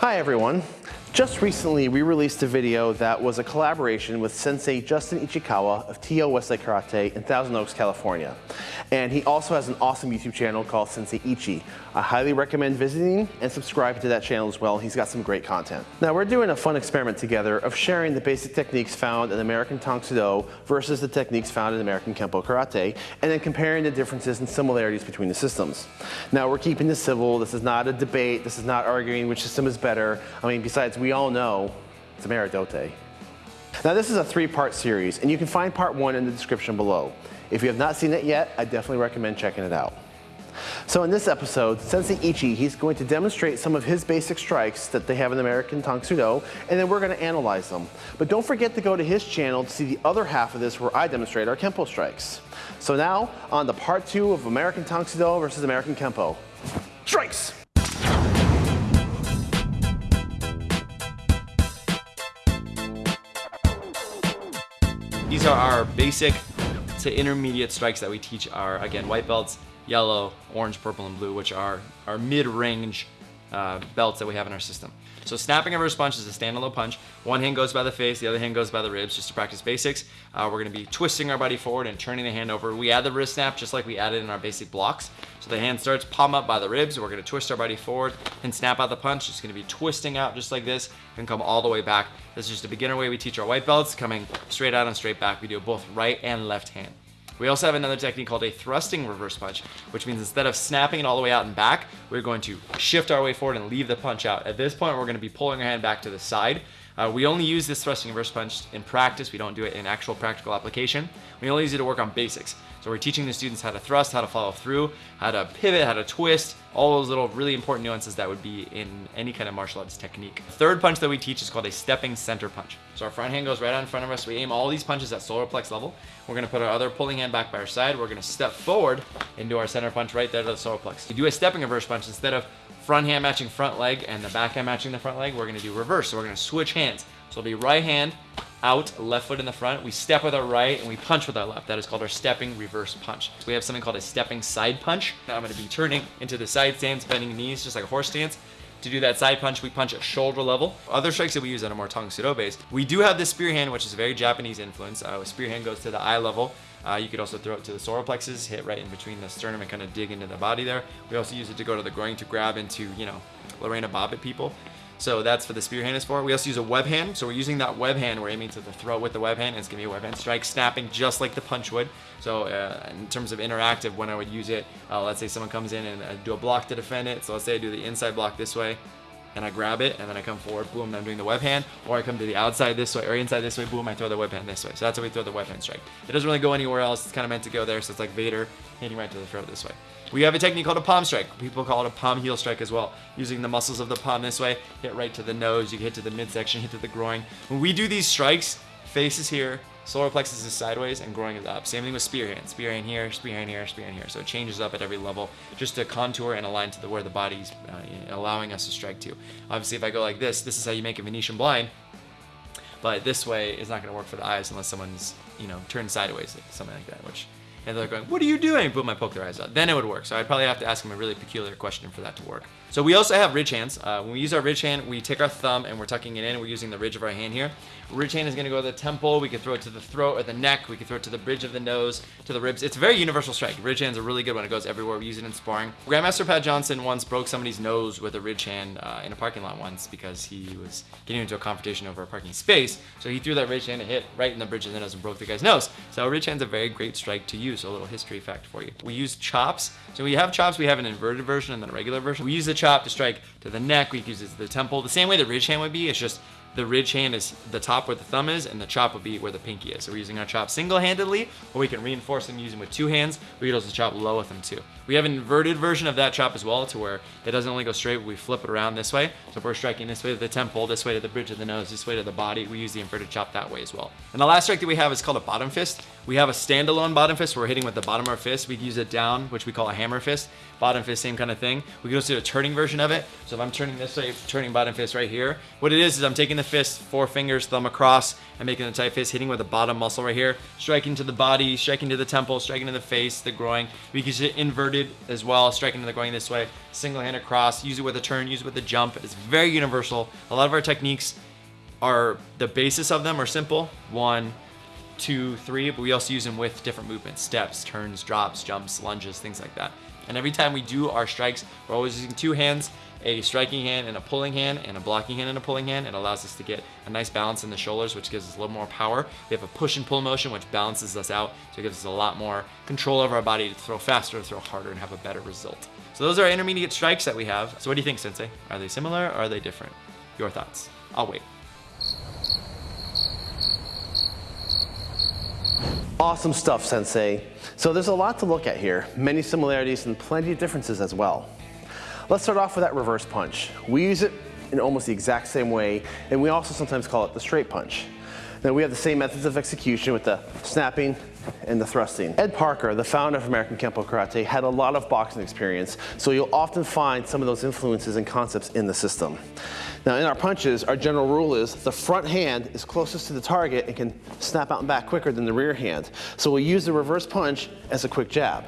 Hi everyone. Just recently, we released a video that was a collaboration with Sensei Justin Ichikawa of TO Westside Karate in Thousand Oaks, California. And he also has an awesome YouTube channel called Sensei Ichi. I highly recommend visiting and subscribing to that channel as well. He's got some great content. Now we're doing a fun experiment together of sharing the basic techniques found in American Tang versus the techniques found in American Kempo Karate, and then comparing the differences and similarities between the systems. Now we're keeping this civil. This is not a debate. This is not arguing which system is better. I mean, besides we all know it's Ameridote. Now this is a three-part series, and you can find part one in the description below. If you have not seen it yet, I definitely recommend checking it out. So in this episode, Sensei Ichi, he's going to demonstrate some of his basic strikes that they have in American Tang Soo Do, and then we're going to analyze them. But don't forget to go to his channel to see the other half of this where I demonstrate our Kempo strikes. So now, on to part two of American Tang Soo Do versus American Kempo. Strikes! These are our basic to intermediate strikes that we teach our, again, white belts, yellow, orange, purple, and blue, which are our mid-range uh, belts that we have in our system. So snapping a reverse punch is a standalone punch. One hand goes by the face, the other hand goes by the ribs, just to practice basics. Uh, we're gonna be twisting our body forward and turning the hand over. We add the wrist snap just like we added in our basic blocks. So the hand starts palm up by the ribs. We're gonna twist our body forward and snap out the punch. It's gonna be twisting out just like this and come all the way back. This is just a beginner way we teach our white belts, coming straight out and straight back. We do both right and left hand. We also have another technique called a thrusting reverse punch, which means instead of snapping it all the way out and back, we're going to shift our way forward and leave the punch out. At this point, we're gonna be pulling our hand back to the side. Uh, we only use this thrusting reverse punch in practice. We don't do it in actual practical application. We only use it to work on basics. So we're teaching the students how to thrust, how to follow through, how to pivot, how to twist, all those little really important nuances that would be in any kind of martial arts technique. The third punch that we teach is called a stepping center punch. So our front hand goes right out in front of us. We aim all these punches at solar plex level. We're gonna put our other pulling hand back by our side. We're gonna step forward into our center punch right there to the solar plex. We do a stepping reverse punch instead of front hand matching front leg and the back hand matching the front leg. We're gonna do reverse. So we're gonna switch hands. So it'll be right hand out, left foot in the front. We step with our right and we punch with our left. That is called our stepping reverse punch. So we have something called a stepping side punch. Now I'm gonna be turning into the side stance, bending knees, just like a horse stance. To do that side punch, we punch at shoulder level. Other strikes that we use that are more Tang Soo Do based. We do have the spear hand, which is a very Japanese influence. Uh, spear hand goes to the eye level. Uh, you could also throw it to the solar plexus, hit right in between the sternum and kind of dig into the body there. We also use it to go to the groin to grab into, you know, Lorena Bobbitt people. So that's for the spear hand is for. We also use a web hand. So we're using that web hand. We're aiming to the throat with the web hand. And it's gonna be a web hand strike, snapping just like the punch would. So uh, in terms of interactive, when I would use it, uh, let's say someone comes in and I do a block to defend it. So let's say I do the inside block this way and I grab it and then I come forward, boom, I'm doing the web hand, or I come to the outside this way or inside this way, boom, I throw the web hand this way. So that's how we throw the web hand strike. It doesn't really go anywhere else. It's kind of meant to go there. So it's like Vader hitting right to the throat this way. We have a technique called a palm strike. People call it a palm heel strike as well. Using the muscles of the palm this way, hit right to the nose, you can hit to the midsection, hit to the groin. When we do these strikes, face is here, solar plexus is sideways, and growing is up. Same thing with spear hand. Spear hand here, spear hand here, spear hand here. So it changes up at every level just to contour and align to the where the body's uh, allowing us to strike to. Obviously, if I go like this, this is how you make a Venetian blind. But this way is not going to work for the eyes unless someone's, you know, turned sideways, something like that, which and they're going, what are you doing? Boom, I poke their eyes out. Then it would work. So I'd probably have to ask them a really peculiar question for that to work. So we also have ridge hands. Uh, when we use our ridge hand, we take our thumb and we're tucking it in. We're using the ridge of our hand here. Ridge hand is going to go to the temple. We could throw it to the throat or the neck. We could throw it to the bridge of the nose, to the ribs. It's a very universal strike. Ridge hand's a really good one. It goes everywhere. We use it in sparring. Grandmaster Pat Johnson once broke somebody's nose with a ridge hand uh, in a parking lot once because he was getting into a confrontation over a parking space. So he threw that ridge hand and hit right in the bridge of the nose and broke the guy's nose. So ridge hand's a very great strike to use. So a little history fact for you. We use chops. So we have chops. We have an inverted version and then a regular version. We use the chop to strike to the neck. We use it to the temple. The same way the ridge hand would be. It's just the ridge hand is the top where the thumb is and the chop would be where the pinky is. So we're using our chop single-handedly or we can reinforce them using with two hands. We can also chop low with them too. We have an inverted version of that chop as well to where it doesn't only go straight, but we flip it around this way. So if we're striking this way to the temple, this way to the bridge of the nose, this way to the body, we use the inverted chop that way as well. And the last strike that we have is called a bottom fist. We have a standalone bottom fist we're hitting with the bottom of our fist. We use it down, which we call a hammer fist. Bottom fist, same kind of thing. We can also do a turning version of it. So if I'm turning this way, turning bottom fist right here, what it is is I'm taking the fist, four fingers, thumb across, and making a tight fist, hitting with the bottom muscle right here, striking to the body, striking to the temple, striking to the face, the groin. We can it inverted as well, striking to the groin this way, single hand across, use it with a turn, use it with a jump. It's very universal. A lot of our techniques are, the basis of them are simple. One, two, three, but we also use them with different movements, steps, turns, drops, jumps, lunges, things like that. And every time we do our strikes, we're always using two hands, a striking hand and a pulling hand, and a blocking hand and a pulling hand. It allows us to get a nice balance in the shoulders, which gives us a little more power. We have a push and pull motion, which balances us out, so it gives us a lot more control over our body to throw faster, throw harder, and have a better result. So those are intermediate strikes that we have. So what do you think, Sensei? Are they similar or are they different? Your thoughts. I'll wait. Awesome stuff, Sensei. So there's a lot to look at here, many similarities and plenty of differences as well. Let's start off with that reverse punch. We use it in almost the exact same way, and we also sometimes call it the straight punch. Now we have the same methods of execution with the snapping and the thrusting. Ed Parker, the founder of American Kempo Karate, had a lot of boxing experience, so you'll often find some of those influences and concepts in the system. Now in our punches, our general rule is the front hand is closest to the target and can snap out and back quicker than the rear hand. So we'll use the reverse punch as a quick jab.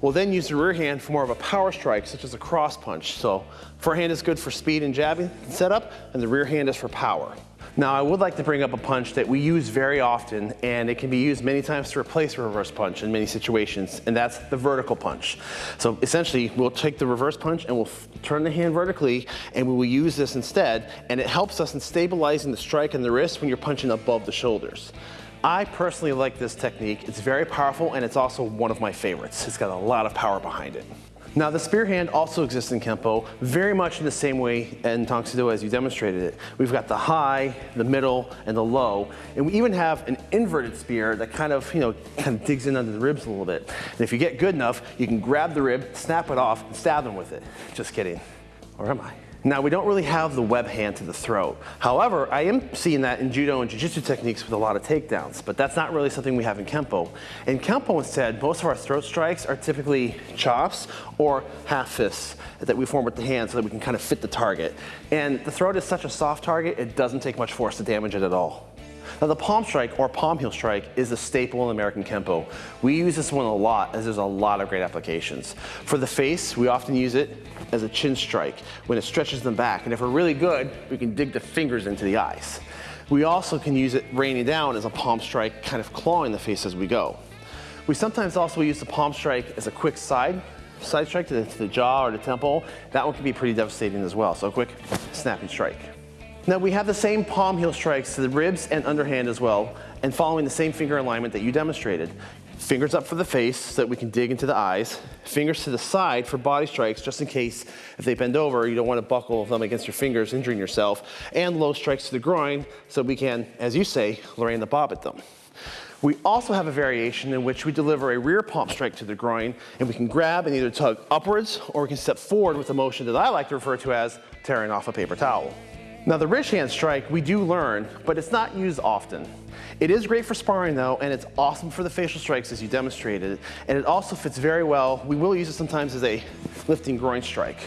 We'll then use the rear hand for more of a power strike, such as a cross punch. So front hand is good for speed and jabbing and setup, and the rear hand is for power. Now I would like to bring up a punch that we use very often and it can be used many times to replace a reverse punch in many situations and that's the vertical punch. So essentially we'll take the reverse punch and we'll turn the hand vertically and we will use this instead and it helps us in stabilizing the strike and the wrist when you're punching above the shoulders. I personally like this technique. It's very powerful and it's also one of my favorites. It's got a lot of power behind it. Now the spear hand also exists in Kempo very much in the same way in Tang Soo Do as you demonstrated it. We've got the high, the middle, and the low, and we even have an inverted spear that kind of, you know, kind of digs in under the ribs a little bit. And if you get good enough, you can grab the rib, snap it off, and stab them with it. Just kidding. Or am I? Now we don't really have the web hand to the throat. However, I am seeing that in Judo and Jiu-Jitsu techniques with a lot of takedowns, but that's not really something we have in Kempo. In Kempo instead, most of our throat strikes are typically chops or half fists that we form with the hand so that we can kind of fit the target. And the throat is such a soft target, it doesn't take much force to damage it at all. Now the palm strike or palm heel strike is a staple in American Kempo. We use this one a lot as there's a lot of great applications. For the face, we often use it as a chin strike when it stretches them back. And if we're really good, we can dig the fingers into the eyes. We also can use it raining down as a palm strike, kind of clawing the face as we go. We sometimes also use the palm strike as a quick side, side strike to the, to the jaw or the temple. That one can be pretty devastating as well. So a quick snapping strike. Now we have the same palm heel strikes to the ribs and underhand as well, and following the same finger alignment that you demonstrated. Fingers up for the face so that we can dig into the eyes. Fingers to the side for body strikes, just in case if they bend over, you don't want to buckle them against your fingers, injuring yourself. And low strikes to the groin so we can, as you say, Lorraine the bob at them. We also have a variation in which we deliver a rear palm strike to the groin and we can grab and either tug upwards or we can step forward with a motion that I like to refer to as tearing off a paper towel. Now the ridge hand strike we do learn, but it's not used often. It is great for sparring though, and it's awesome for the facial strikes as you demonstrated, and it also fits very well. We will use it sometimes as a lifting groin strike.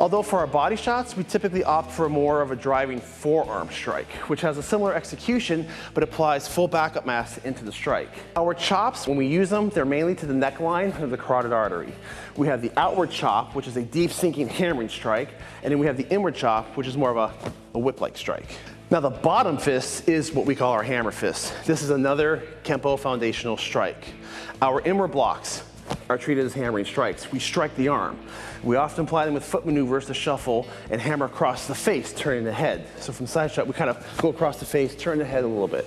Although for our body shots, we typically opt for more of a driving forearm strike, which has a similar execution, but applies full backup mass into the strike. Our chops, when we use them, they're mainly to the neckline of the carotid artery. We have the outward chop, which is a deep sinking hammering strike, and then we have the inward chop, which is more of a, a whip-like strike. Now the bottom fist is what we call our hammer fist. This is another Kempo foundational strike. Our inward blocks, are treated as hammering strikes. We strike the arm. We often apply them with foot maneuvers to shuffle and hammer across the face, turning the head. So from side shot, we kind of go across the face, turn the head a little bit.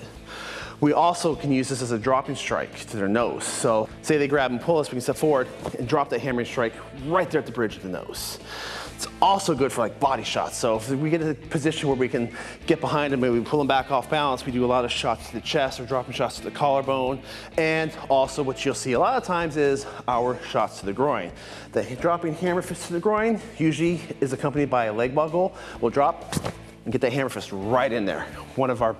We also can use this as a dropping strike to their nose. So say they grab and pull us, we can step forward and drop that hammering strike right there at the bridge of the nose. It's also good for like body shots. So if we get in a position where we can get behind them, maybe we pull them back off balance, we do a lot of shots to the chest or dropping shots to the collarbone. And also what you'll see a lot of times is our shots to the groin. The dropping hammer fist to the groin usually is accompanied by a leg buckle. We'll drop and get that hammer fist right in there. One of our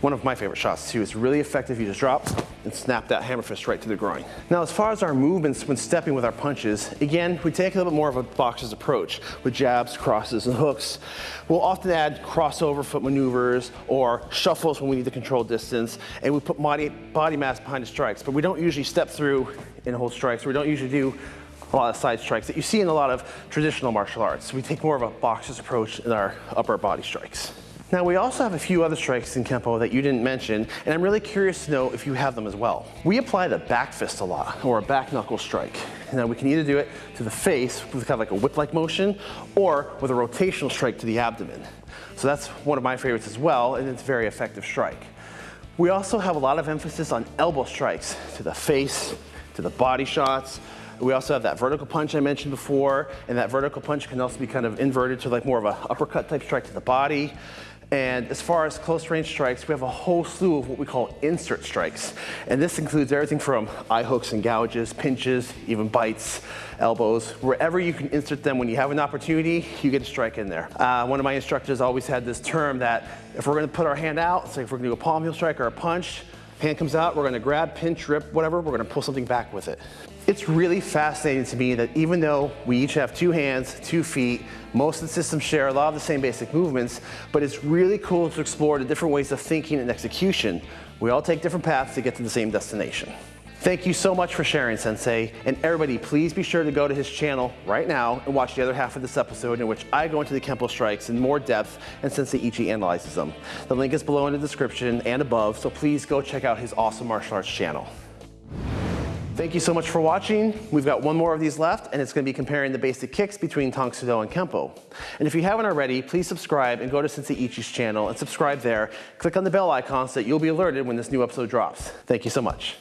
one of my favorite shots too. It's really effective. You just drop and snap that hammer fist right to the groin. Now, as far as our movements when stepping with our punches, again, we take a little bit more of a boxer's approach with jabs, crosses, and hooks. We'll often add crossover foot maneuvers or shuffles when we need to control distance, and we put body, body mass behind the strikes, but we don't usually step through and hold strikes. We don't usually do a lot of side strikes that you see in a lot of traditional martial arts. We take more of a boxer's approach in our upper body strikes. Now we also have a few other strikes in Kempo that you didn't mention, and I'm really curious to know if you have them as well. We apply the back fist a lot, or a back knuckle strike. Now we can either do it to the face with kind of like a whip-like motion, or with a rotational strike to the abdomen. So that's one of my favorites as well, and it's a very effective strike. We also have a lot of emphasis on elbow strikes to the face, to the body shots, we also have that vertical punch I mentioned before, and that vertical punch can also be kind of inverted to like more of a uppercut type strike to the body. And as far as close range strikes, we have a whole slew of what we call insert strikes. And this includes everything from eye hooks and gouges, pinches, even bites, elbows. Wherever you can insert them when you have an opportunity, you get a strike in there. Uh, one of my instructors always had this term that if we're gonna put our hand out, say if we're gonna do a palm heel strike or a punch, hand comes out, we're gonna grab, pinch, rip, whatever, we're gonna pull something back with it. It's really fascinating to me that even though we each have two hands, two feet, most of the systems share a lot of the same basic movements, but it's really cool to explore the different ways of thinking and execution. We all take different paths to get to the same destination. Thank you so much for sharing, Sensei. And everybody, please be sure to go to his channel right now and watch the other half of this episode in which I go into the Kempo strikes in more depth and Sensei Ichi analyzes them. The link is below in the description and above, so please go check out his awesome martial arts channel. Thank you so much for watching. We've got one more of these left, and it's gonna be comparing the basic kicks between Tang Soo Do and Kempo. And if you haven't already, please subscribe and go to Sensei Ichi's channel and subscribe there. Click on the bell icon so that you'll be alerted when this new episode drops. Thank you so much.